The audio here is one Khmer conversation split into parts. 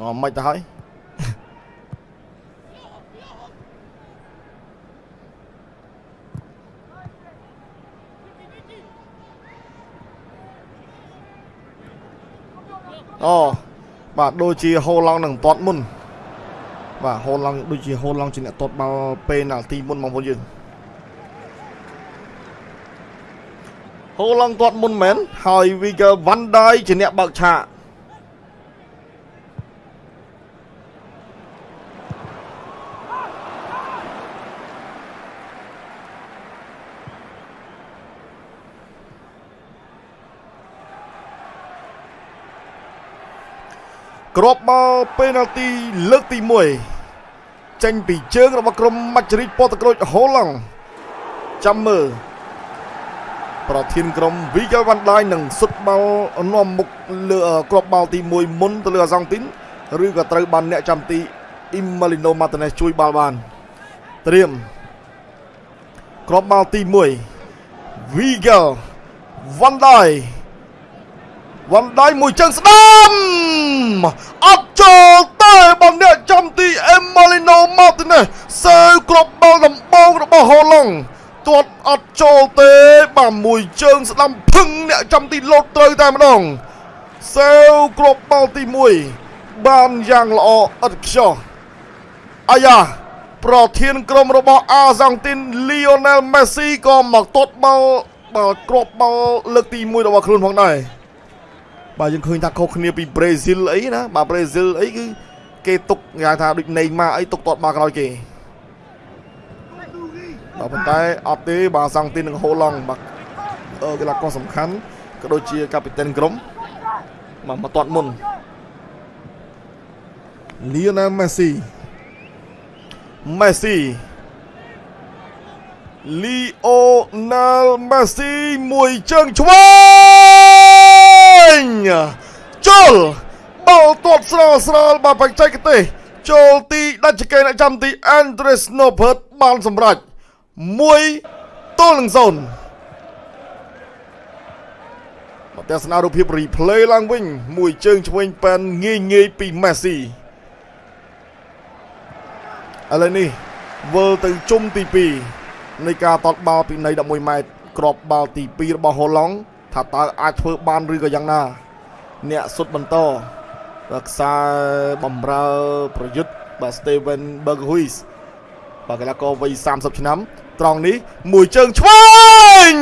អូមិនទៅហើយអូបាទដូចជាហូឡង់នឹងតាត់មុនបាទហូឡង់ដូចជាហូឡង់ជាអ្នកតាត់បាល់ពេណាល់ទីមុនបងប្អូនយើងហូឡង់តាត់មុនមែនហើយ Wigan Van Dijk ជាអ្នកបើកឆាក គ្រាប់បាល់ពេណាល់ទីលើកទី1ចេញពីជើងរបស់ក្រុមម៉ាច់រីកប៉ូតុក្រូចហូឡង់ចាំមើលប្រធានក្រុម Vigal van Dijk នឹងសុទ្ធបាល់នាំមុខលើគ្រាប់បាល់ទី1មុនទៅលើអាសង់ទីនឬក៏ត្រូវបានអ្នកចាំទី Imalino Martinez ជួយបាល់បានត្រៀមគ្រាប់បាល់ទី1 Vigal van Dijk វ៉ាន់ដៃមួយជើងស្ដាំអត់ចូលទេបងអ្នកចំទីអេម៉ាលីណូម៉ាទីណេសសើគ្រាប់បាល់ដំបងរបស់ហូឡុងទាត់អត់ចូលទេបាទមួយជើងស្ដាំភឹងអ្នកចំទីលោតត្រូវតែម្ដងសើគ្រាប់បាល់ទី1បានយ៉ាងល្អឥតខ្ចោះអាយ៉ាប្រធានក្រុមរបស់អាសង់ទីនលីអូណែលមេស៊ីក៏មកទាត់បាល់បាល់គ្រាប់បាល់លើកទី1របស់ខ្លួនផងដែរ បាទយើងឃើញថាខុសគ្នាពីប្រេស៊ីលអីណាបាទប្រេស៊ីលអីគឺគេទុកគេថាដូចណេម៉ាអីទុកតតមកក្រោយគេបាទប៉ុន្តែអត់ទេបាទសង់ទីននឹងហូឡង់បាទអឺកីឡាករសំខាន់ក៏ដូចជាកាពីតិនក្រុមបាទមកតតមុនលីអូណាល់មេស៊ីមេស៊ីលីអូណាល់មេស៊ីមួយជើងឆ្វេង Andres Nobert បានសម្រេច1ទល់នឹង0មកទស្សនារូបភាព replay ឡើងវិញ មួយជើងឆ្វេងប៉ែនងាយងាយពី Messi ឥឡូវនេះវិលទៅជុំទី2នៃការតតបាល់ពីនៃ11ម៉ែត្រក្របបាល់ទី2របស់ហូឡង់ថាតើអាចធ្វើបានឬក៏យ៉ាងណា អ្នកសុទ្ធបន្តបាទខ្សែបំរើប្រយុទ្ធ បាទ Steven Berghuis បាទកីឡាករវ័យ30ឆ្នាំត្រង់នេះមួយជើងឆ្វេង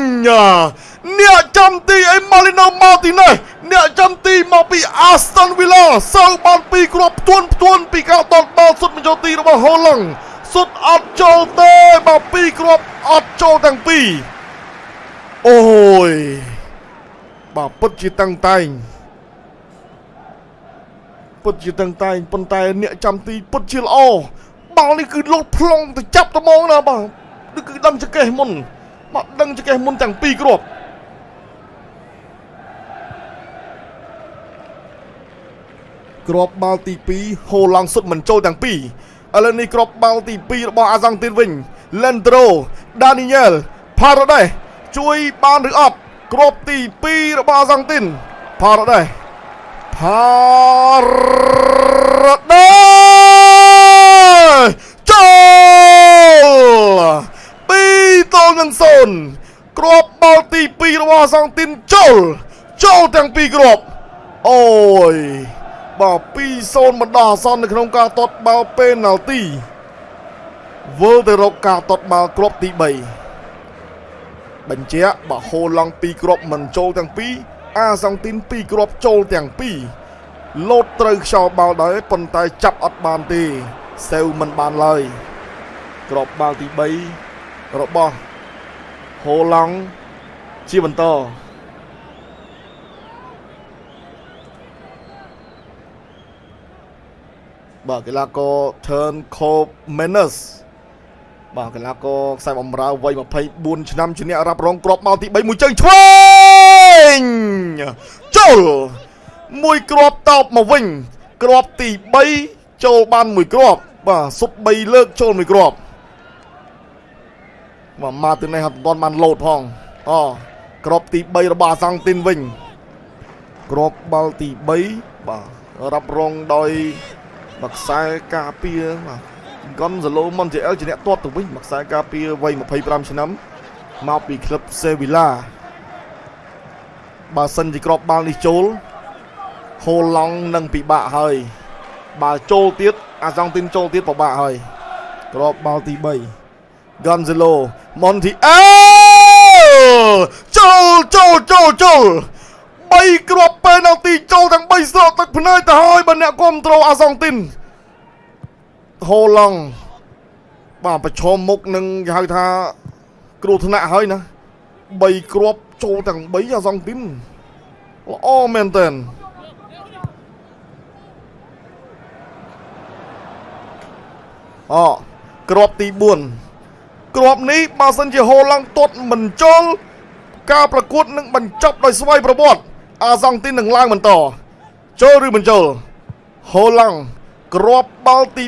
អ្នកចាំទីអេម៉ាលីណូម៉ាទីណេសអ្នកចាំទីមកពី Aston Villa សើបានពីរគ្រាប់ផ្ទួនផ្ទួនពីការដុតបាល់សុទ្ធបញ្ចូលទីរបស់ Holland សុទ្ធអត់ចូលទេបាទពីរគ្រាប់អត់ចូលទាំងពីរអូយបាទពិតជាតឹងតែង ពិតជាតឹងតែងប៉ុន្តែអ្នកចាំទីពិតជាល្អបាល់នេះគឺលោតផ្លុងទៅចាប់ត្មងណាបាទនេះគឺដឹងចកេះមុនបាទដឹងចកេះមុនទាំងពីរគ្រាប់គ្រាប់បាល់ទី2ហូឡង់សុទ្ធមិនចូលទាំងពីរឥឡូវនេះគ្រាប់បាល់ទី2របស់អាសង់ទីនវិញ Lendro Daniel Paredes ជួយបានឬអត់គ្រាប់ទី2របស់អាសង់ទីន Paredes Paredes ចូល2ទល់នឹង0គ្រាប់បាល់ទី2របស់អាសង់ទីនចូលចូលទាំងពីរគ្រាប់អូយបាទ2-0បណ្ដោះអាសន្ននៅក្នុងការទាត់បាល់ពេណាល់ទីវិលទៅរកការទាត់បាល់គ្រាប់ទី3បញ្ជាក់បើហូឡង់2គ្រាប់មិនចូលទាំងពីរ អាសង់ទីន2គ្រាប់ចូលទាំងពីរលោតត្រូវខ្យល់បាល់ដែរប៉ុន្តែចាប់អត់បានទេសេវមិនបានឡើយគ្រាប់បាល់ទី3របស់ហូឡង់ជាបន្តបាទកីឡាករ Turn Cope Menes បាទកីឡាករខ្សែបំរើវ័យ24ឆ្នាំជាអ្នករ៉ាប់រងគ្រាប់បាល់ទី3មួយជើងឆ្វេង ចូលមួយគ្រាប់តបមកវិញគ្រាប់ទី3ចូលបានមួយគ្រាប់បាទសុទ្ធ3លើកចូលមួយគ្រាប់បាទម៉ាទីណេសអត់ទាន់បានលោតផងអគ្រាប់ទី3របស់អាសង់ទីនវិញគ្រាប់បាល់ទី3បាទរ៉ាប់រងដោយមួយខ្សែការពារបាទ Gonzalo Montiel ជាអ្នកទាត់ទៅវិញមួយខ្សែការពារវ័យ25ឆ្នាំមកពីក្លឹប Sevilla បើសិនជាក្របបាល់នេះចូលហូឡង់នឹងពិបាកហើយបើចូលទៀតអាសង់ទីនចូលទៀតពិបាកហើយក្របបាល់ទី3 Gonzalo Montiel ចូលចូលចូលចូល3គ្រាប់ពេលនៅទីចូលទាំង3ស្រកទឹកភ្នែកទៅហើយបើអ្នកគ្រប់ត្រូលអាសង់ទីនហូឡង់បាទប្រឈមមុខនឹងគេហៅថាគ្រោះថ្នាក់ហើយណា 3គ្រាប់ចូលទាំង3អាសង់ទីនល្អមែនតើអូគ្រាប់ទី4គ្រាប់នេះបើសិនជាហូឡង់ទាត់មិនចូលការប្រកួតនឹងបញ្ចប់ដោយស្វ័យប្រវត្តិអាសង់ទីននឹងឡើងបន្តចូលឬមិនចូលហូឡង់គ្រាប់បាល់ទី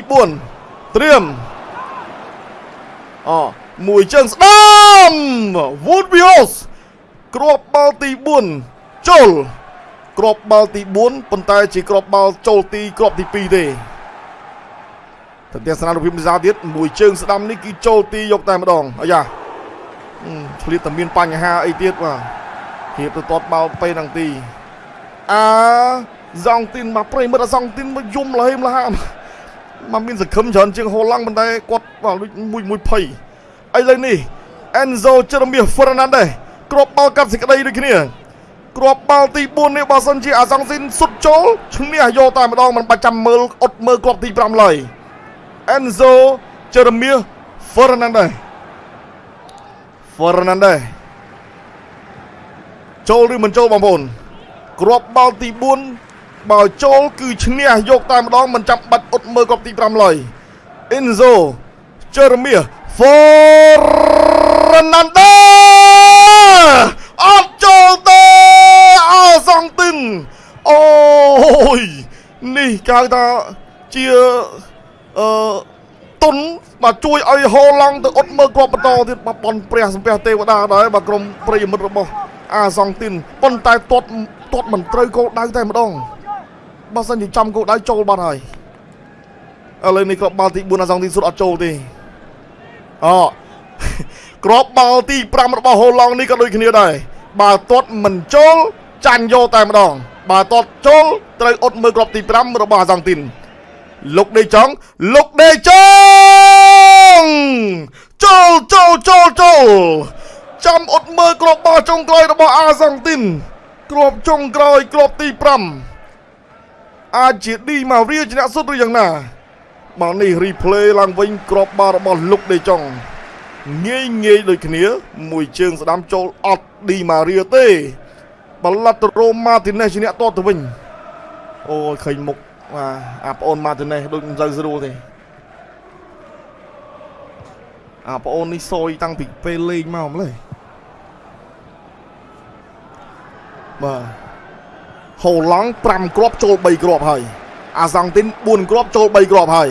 4ត្រៀមអូមួយជើងស្ដាំ Woodbios គ្រាប់បាល់ទី4ចូលគ្រាប់បាល់ទី4ប៉ុន្តែជាគ្រាប់បាល់ចូលទីគ្រាប់ទី2ទេតែទស្សនារូបភាពនេះទៀតមួយជើងស្ដាំនេះគឺចូលទីយកតែម្ដងអាយ៉ាឆ្លៀតតែមានបញ្ហាអីទៀតបាទហៀបទៅតតបាល់ពេលហ្នឹងទីអាសង់ទីនមកប្រិមិត្តអាសង់ទីនមកយំលហេមលហាមកមានសង្ឃឹមច្រើនជាងហូឡង់ប៉ុន្តែគាត់បាទមួយមួយភ័យឥឡូវនេះ Enzo Jeremiah Fernandez គ្រាប់បាល់កាត់សេចក្តីដូចគ្នាគ្រាប់បាល់ទី4នេះបើសិនជាអាសង់ស៊ីនសុតចូលឈ្នះយកតែម្ដងមិនបាច់ចាំមើលអត់មើលគ្រាប់ទី5ឡើយ Enzo Jeremiah Fernandez Fernandez ចូលឬមិនចូលបងប្អូនគ្រាប់បាល់ទី4បើចូលគឺឈ្នះយកតែម្ដងមិនចាំបាច់អត់មើលគ្រាប់ទី5ឡើយ Enzo Jeremiah Fernandez អត់ចូលទេអោសង់ទីនអូយនេះគេហៅថាជាអឺទុនបាទជួយឲ្យហូឡង់ទៅអត់មើលគ្រាប់បន្តទៀតបាទបនព្រះសំពះទេវតាដែរបាទក្រុមប្រិយមិត្តរបស់អាសង់ទីនប៉ុន្តែទាត់ទាត់មិនត្រូវគោលដៅតែម្ដងបើសិនជាចំគោលដៅចូលបាត់ហើយឥឡូវនេះគ្រាប់បាល់ទី4អាសង់ទីនសុទ្ធអត់ចូលទេអូ គ្រាប់បាល់ទី5របស់ហូឡង់នេះក៏ដូចគ្នាដែរបើទាត់មិនចូលចាញ់យកតែម្ដង បើទាត់ចូលត្រូវអត់មើលគ្រាប់ទី5របស់អាសង់ទីនលោកដេចង់លោកដេចង់ចូលចូលចូលចូលចាំអត់មើលគ្រាប់បាល់ចុងក្រោយរបស់អាសង់ទីនគ្រាប់ចុងក្រោយគ្រាប់ទី5អាចជាឌីម៉ារីជាអ្នកសុទ្ធឬយ៉ាងណាបាទនេះ replay ឡើងវិញគ្រាប់បាល់របស់លោកដេចង់ ងាយងាយដូចគ្នា មួយជើងស្ដាំចូលអត់ឌីម៉ារីទេបល័តរ៉ូម៉ាទីណេសជាអ្នកតទៅវិញអូយឃើញមុខបាទអាប្អូនម៉ាទីណេសដូចមិនសូវស្រួលទេអាប្អូននេះសយតាំងពីពេលលេងមកម្លេះបាទហូឡង់5គ្រាប់ចូល3គ្រាប់ហើយអាសង់ទីន4គ្រាប់ចូល3គ្រាប់ហើយ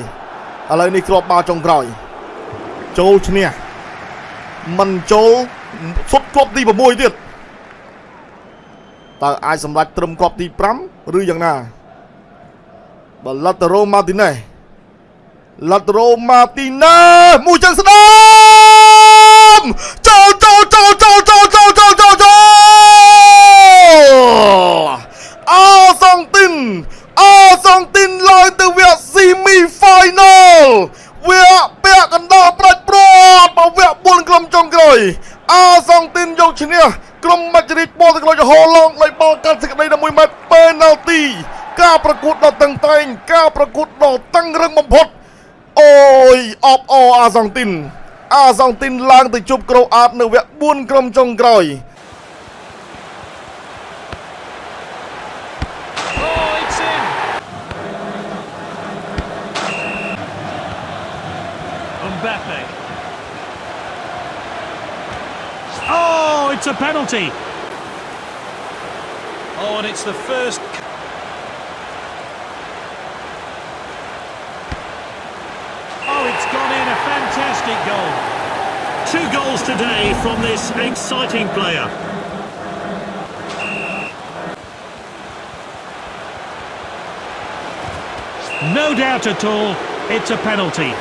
ឥឡូវនេះគ្រាប់បាល់ចុងក្រោយចូលឈ្នះ មិនចូលសុទ្ធគ្រាប់ទី6ទៀតតើអាចសម្រេចត្រឹមគ្រាប់ទី5ឬយ៉ាងណាបើឡាតារ៉ូម៉ាទីណេសឡាតារ៉ូម៉ាទីណេសមួយចឹងស្ដាមចូលចូលចូលចូលចូលចូលចូលចូលចូលអោសងទីនអោសងទីនឡើយទៅវគ្គ semi final វគ្គពាក់កណ្ដោប្រាច់ព្រាត់មកវគ្គ4ក្រុមចុងក្រោយអោសងទីនយកឈ្នះក្រុមមជ្ឈរិទ្ធបលទឹកលុយហូឡុងដោយបលកាត់សេចក្តីដល់1ម៉ែត្រពេណាល់ទីការប្រកួតដ៏តឹងតែងការប្រកួតដ៏តឹងរឹងបំផុតអូយអបអអាសង់ទីនអាសង់ទីនឡើងទៅជប់ក្រូអាតនៅវគ្គ4ក្រុមចុងក្រោយ Oh, it's a penalty. Oh, and it's the first. Oh, it's gone in a fantastic goal. Two goals today from this exciting player. No doubt at all, it's a penalty.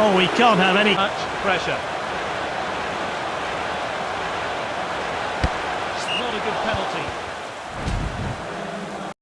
Oh, we can't have any... Much pressure.